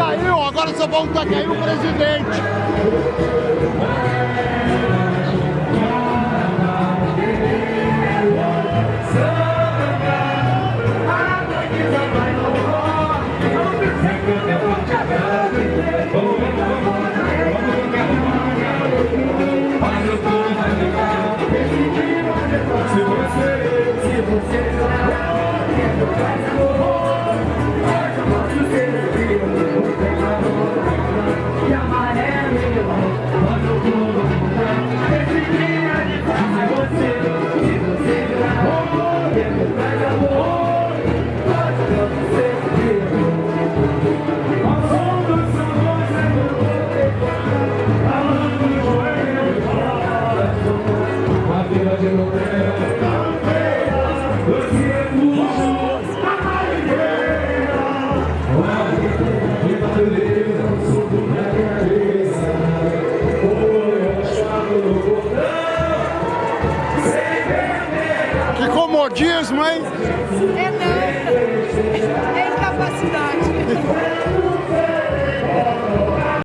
caiu, agora só volta a cair o presidente. Amor. Que comodismo, hein? É não, é.